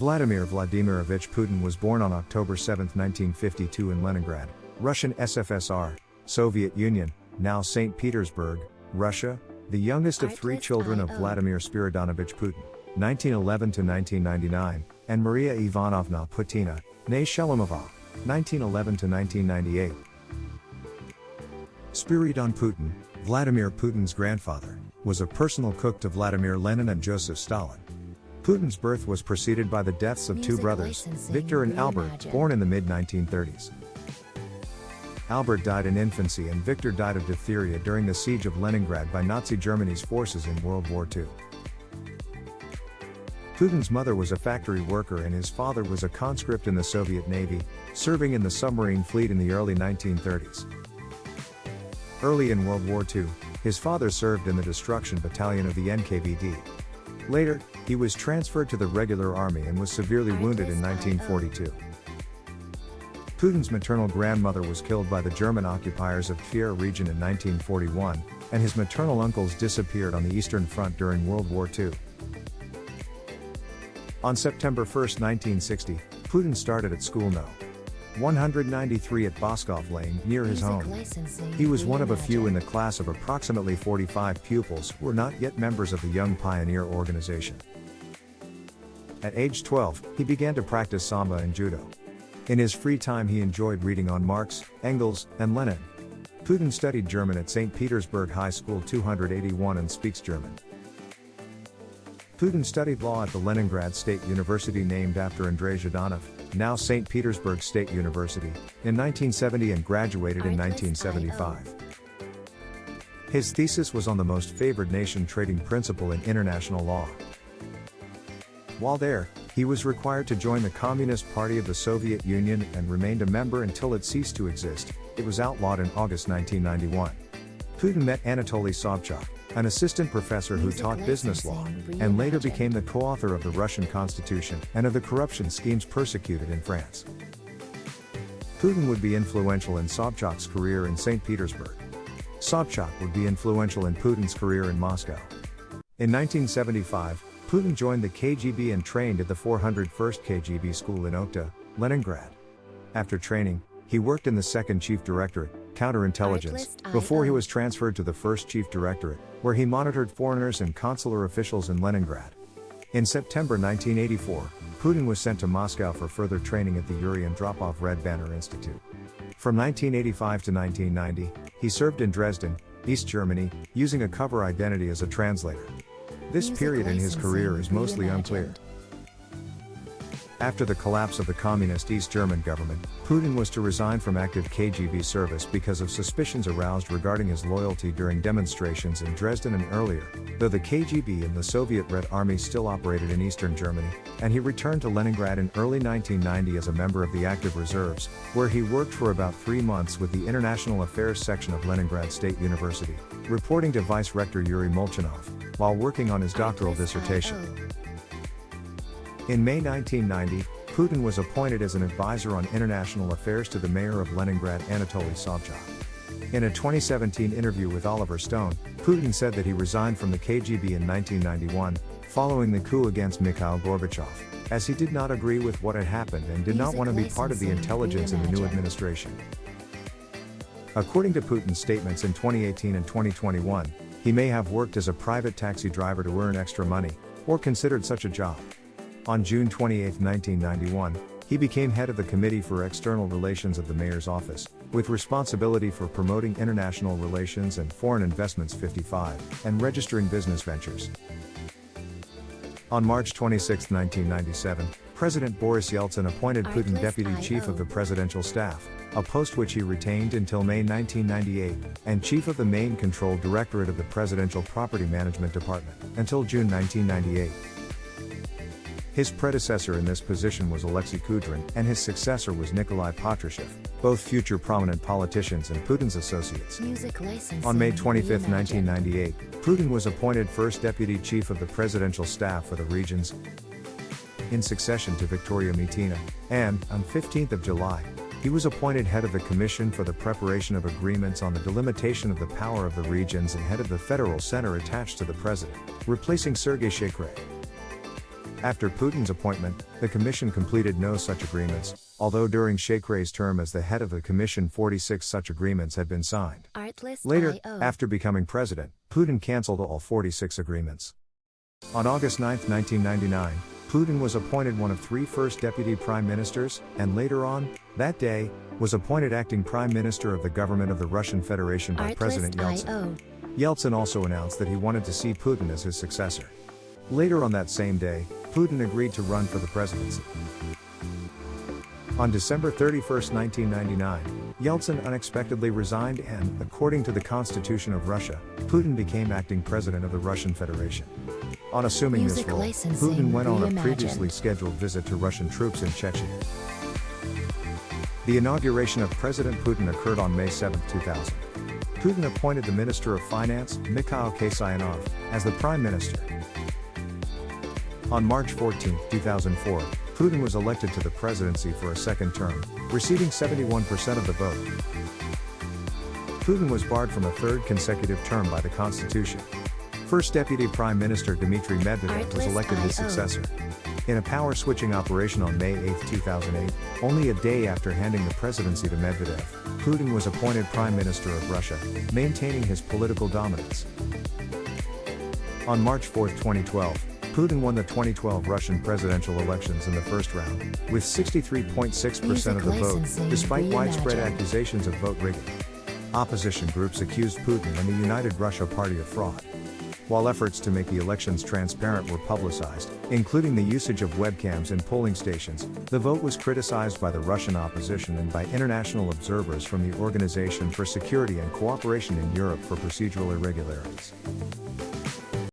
Vladimir Vladimirovich Putin was born on October 7, 1952 in Leningrad, Russian SFSR, Soviet Union, now St. Petersburg, Russia, the youngest of three children of Vladimir Spiridonovich Putin, 1911 to 1999, and Maria Ivanovna Putina, née Shelomova, 1911 to 1998. Spiridon Putin, Vladimir Putin's grandfather, was a personal cook to Vladimir Lenin and Joseph Stalin. Putin's birth was preceded by the deaths of two brothers, Victor and Albert, born in the mid 1930s. Albert died in infancy and Victor died of diphtheria during the siege of Leningrad by Nazi Germany's forces in World War II. Putin's mother was a factory worker and his father was a conscript in the Soviet Navy, serving in the submarine fleet in the early 1930s. Early in World War II, his father served in the destruction battalion of the NKVD. Later, he was transferred to the regular army and was severely wounded in 1942. Putin's maternal grandmother was killed by the German occupiers of Tver region in 1941, and his maternal uncles disappeared on the Eastern Front during World War II. On September 1, 1960, Putin started at school no. 193 at Baskov Lane, near his home. He was one of a few in the class of approximately 45 pupils who were not yet members of the Young Pioneer organization. At age 12, he began to practice Sambo and Judo. In his free time he enjoyed reading on Marx, Engels, and Lenin. Putin studied German at St. Petersburg High School 281 and speaks German. Putin studied law at the Leningrad State University named after Andrei Zhdanov, now St. Petersburg State University, in 1970 and graduated in 1975. His thesis was on the most favored nation trading principle in international law. While there, he was required to join the Communist Party of the Soviet Union and remained a member until it ceased to exist. It was outlawed in August 1991. Putin met Anatoly Sobchak, an assistant professor who taught business law, and later became the co-author of the Russian constitution and of the corruption schemes persecuted in France. Putin would be influential in Sobchak's career in St. Petersburg. Sobchak would be influential in Putin's career in Moscow. In 1975, Putin joined the KGB and trained at the 401st KGB school in Okhta, Leningrad. After training, he worked in the 2nd Chief Directorate, Counterintelligence, before he was transferred to the 1st Chief Directorate, where he monitored foreigners and consular officials in Leningrad. In September 1984, Putin was sent to Moscow for further training at the Yuri Andropov Red Banner Institute. From 1985 to 1990, he served in Dresden, East Germany, using a cover identity as a translator. This period in his career is mostly unclear. After the collapse of the communist East German government, Putin was to resign from active KGB service because of suspicions aroused regarding his loyalty during demonstrations in Dresden and earlier, though the KGB and the Soviet Red Army still operated in eastern Germany, and he returned to Leningrad in early 1990 as a member of the active reserves, where he worked for about three months with the International Affairs section of Leningrad State University, reporting to Vice Rector Yuri Molchanov, while working on his doctoral dissertation. In May 1990, Putin was appointed as an advisor on international affairs to the mayor of Leningrad Anatoly Sobchak. In a 2017 interview with Oliver Stone, Putin said that he resigned from the KGB in 1991, following the coup against Mikhail Gorbachev, as he did not agree with what had happened and did not want to be part of the intelligence in the new administration. According to Putin's statements in 2018 and 2021, he may have worked as a private taxi driver to earn extra money, or considered such a job. On June 28, 1991, he became head of the Committee for External Relations of the Mayor's Office, with responsibility for promoting international relations and foreign investments 55, and registering business ventures. On March 26, 1997, President Boris Yeltsin appointed Putin deputy chief of the presidential staff, a post which he retained until May 1998, and chief of the main control directorate of the Presidential Property Management Department, until June 1998. His predecessor in this position was Alexei Kudrin, and his successor was Nikolai Patrushev, both future prominent politicians and Putin's associates. On May 25, 1998, Putin was appointed first deputy chief of the presidential staff for the regions in succession to Victoria Mitina, and, on 15th of July, he was appointed head of the Commission for the Preparation of Agreements on the Delimitation of the Power of the Regions and head of the Federal Center attached to the President, replacing Sergei Shakhrai. After Putin's appointment, the Commission completed no such agreements, although during Shakhrai's term as the head of the Commission 46 such agreements had been signed. Artlist Later, after becoming president, Putin cancelled all 46 agreements. On August 9, 1999, Putin was appointed one of three first deputy prime ministers, and later on, that day, was appointed acting prime minister of the government of the Russian Federation by President Yeltsin. IO. Yeltsin also announced that he wanted to see Putin as his successor. Later on that same day, Putin agreed to run for the presidency. On December 31, 1999, Yeltsin unexpectedly resigned and, according to the Constitution of Russia, Putin became acting president of the Russian Federation. On assuming Music this role, Putin went on a previously scheduled visit to Russian troops in Chechnya. The inauguration of President Putin occurred on May 7, 2000. Putin appointed the Minister of Finance, Mikhail Kasyanov, as the Prime Minister. On March 14, 2004, Putin was elected to the presidency for a second term, receiving 71% of the vote. Putin was barred from a third consecutive term by the Constitution. First Deputy Prime Minister Dmitry Medvedev was elected his successor. In a power switching operation on May 8, 2008, only a day after handing the presidency to Medvedev, Putin was appointed Prime Minister of Russia, maintaining his political dominance. On March 4, 2012, Putin won the 2012 Russian presidential elections in the first round, with 63.6% of the vote, despite widespread accusations of vote rigging. Opposition groups accused Putin and the United Russia Party of fraud. While efforts to make the elections transparent were publicized, including the usage of webcams in polling stations, the vote was criticized by the Russian opposition and by international observers from the Organization for Security and Cooperation in Europe for procedural irregularities.